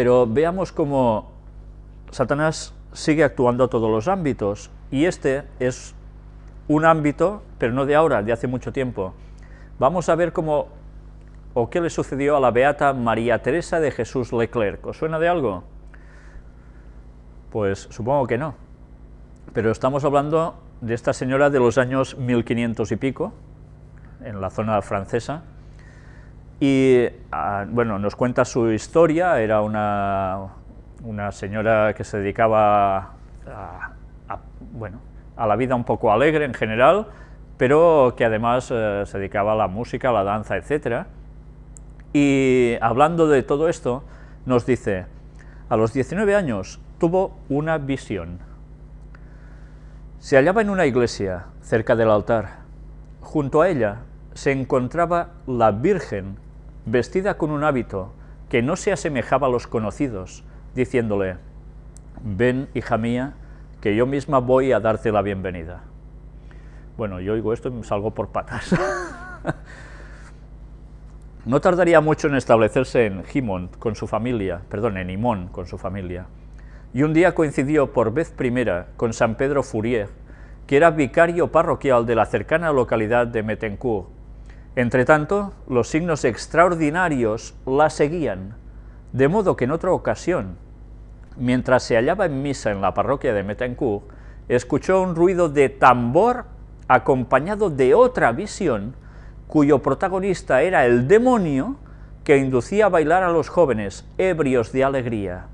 Pero veamos cómo Satanás sigue actuando a todos los ámbitos, y este es un ámbito, pero no de ahora, de hace mucho tiempo. Vamos a ver cómo, o qué le sucedió a la beata María Teresa de Jesús Leclerc. ¿Os suena de algo? Pues supongo que no. Pero estamos hablando de esta señora de los años 1500 y pico, en la zona francesa, y ah, bueno, nos cuenta su historia, era una, una señora que se dedicaba a, bueno, a la vida un poco alegre en general, pero que además eh, se dedicaba a la música, a la danza, etc. Y hablando de todo esto, nos dice, a los 19 años tuvo una visión. Se hallaba en una iglesia, cerca del altar. Junto a ella se encontraba la Virgen, vestida con un hábito que no se asemejaba a los conocidos, diciéndole, ven, hija mía, que yo misma voy a darte la bienvenida. Bueno, yo oigo esto y me salgo por patas. no tardaría mucho en establecerse en Gimón con su familia, perdón, en Imón con su familia. Y un día coincidió por vez primera con San Pedro Fourier, que era vicario parroquial de la cercana localidad de Metencourt. Entretanto, los signos extraordinarios la seguían, de modo que en otra ocasión, mientras se hallaba en misa en la parroquia de Metencourt, escuchó un ruido de tambor acompañado de otra visión, cuyo protagonista era el demonio que inducía a bailar a los jóvenes, ebrios de alegría.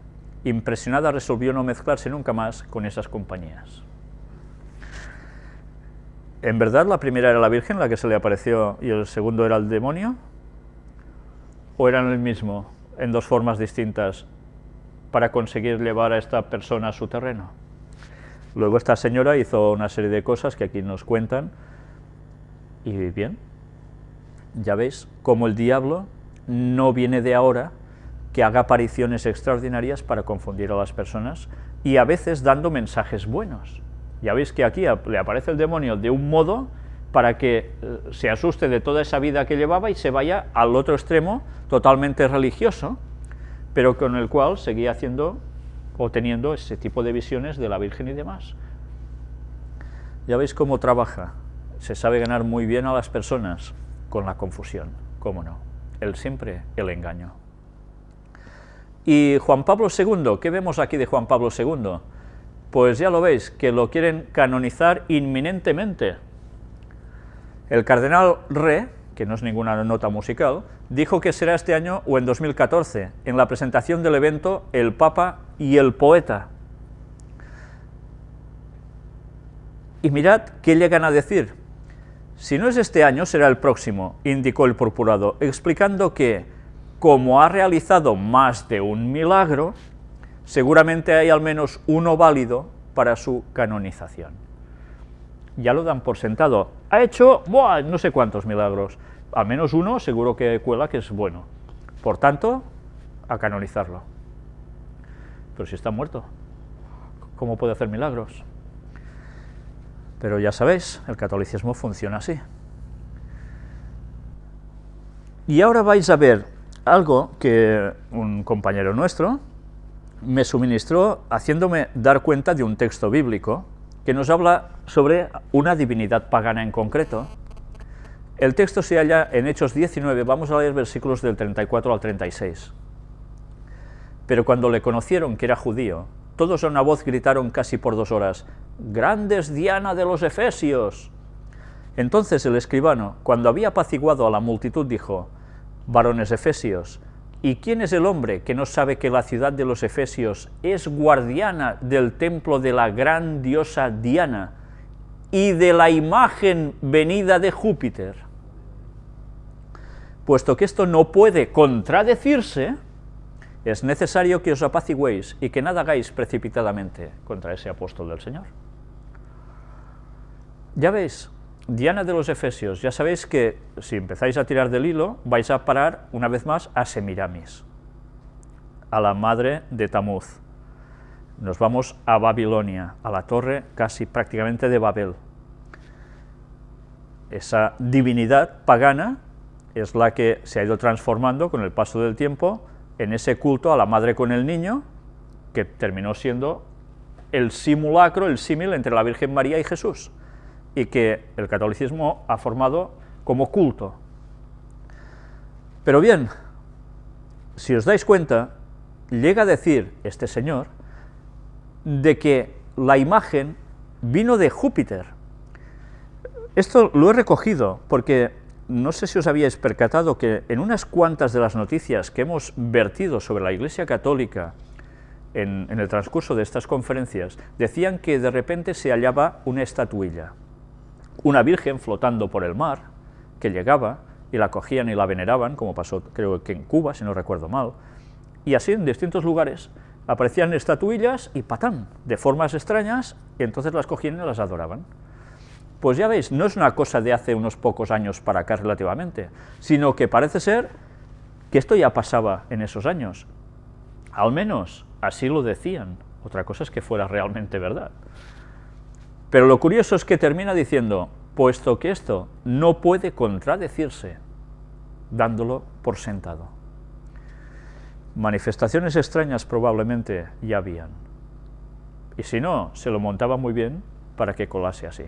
Impresionada resolvió no mezclarse nunca más con esas compañías. ¿En verdad la primera era la Virgen, la que se le apareció, y el segundo era el demonio? ¿O eran el mismo, en dos formas distintas, para conseguir llevar a esta persona a su terreno. Luego esta señora hizo una serie de cosas que aquí nos cuentan, y bien, ya veis cómo el diablo no viene de ahora que haga apariciones extraordinarias para confundir a las personas y a veces dando mensajes buenos. Ya veis que aquí le aparece el demonio de un modo para que eh, se asuste de toda esa vida que llevaba y se vaya al otro extremo totalmente religioso, pero con el cual seguía haciendo o teniendo ese tipo de visiones de la Virgen y demás. Ya veis cómo trabaja, se sabe ganar muy bien a las personas con la confusión, cómo no, el siempre el engaño. Y Juan Pablo II, ¿qué vemos aquí de Juan Pablo II? Pues ya lo veis, que lo quieren canonizar inminentemente. El cardenal Re, que no es ninguna nota musical, dijo que será este año o en 2014, en la presentación del evento El Papa y el Poeta. Y mirad qué llegan a decir. Si no es este año, será el próximo, indicó el purpurado, explicando que, como ha realizado más de un milagro, seguramente hay al menos uno válido para su canonización. Ya lo dan por sentado. Ha hecho no sé cuántos milagros, al menos uno seguro que cuela que es bueno. Por tanto, a canonizarlo. Pero si está muerto, ¿cómo puede hacer milagros? Pero ya sabéis, el catolicismo funciona así. Y ahora vais a ver algo que un compañero nuestro me suministró haciéndome dar cuenta de un texto bíblico que nos habla sobre una divinidad pagana en concreto, el texto se halla en Hechos 19, vamos a leer versículos del 34 al 36. Pero cuando le conocieron que era judío, todos a una voz gritaron casi por dos horas, «¡Grandes Diana de los Efesios!». Entonces el escribano, cuando había apaciguado a la multitud, dijo, «Varones Efesios, ¿y quién es el hombre que no sabe que la ciudad de los Efesios es guardiana del templo de la gran diosa Diana y de la imagen venida de Júpiter?» Puesto que esto no puede contradecirse, es necesario que os apaciguéis y que nada hagáis precipitadamente contra ese apóstol del Señor. Ya veis, Diana de los Efesios, ya sabéis que si empezáis a tirar del hilo, vais a parar una vez más a Semiramis, a la madre de Tamuz. Nos vamos a Babilonia, a la torre casi prácticamente de Babel. Esa divinidad pagana es la que se ha ido transformando con el paso del tiempo en ese culto a la madre con el niño, que terminó siendo el simulacro, el símil entre la Virgen María y Jesús, y que el catolicismo ha formado como culto. Pero bien, si os dais cuenta, llega a decir este señor de que la imagen vino de Júpiter. Esto lo he recogido porque no sé si os habíais percatado que en unas cuantas de las noticias que hemos vertido sobre la Iglesia Católica en, el transcurso de estas conferencias, decían que de repente se hallaba una estatuilla, una virgen flotando por el mar, que llegaba y la cogían y la veneraban, como pasó creo que en Cuba, si no recuerdo mal, y así en distintos lugares aparecían estatuillas y patán, de formas extrañas, y entonces las cogían y las adoraban. Pues ya veis, no es una cosa de hace unos pocos años para acá relativamente, sino que parece ser que esto ya pasaba en esos años. Al menos así lo decían, otra cosa es que fuera realmente verdad. Pero lo curioso es que termina diciendo, puesto que esto no puede contradecirse, dándolo por sentado. Manifestaciones extrañas probablemente ya habían. Y si no, se lo montaba muy bien para que colase así.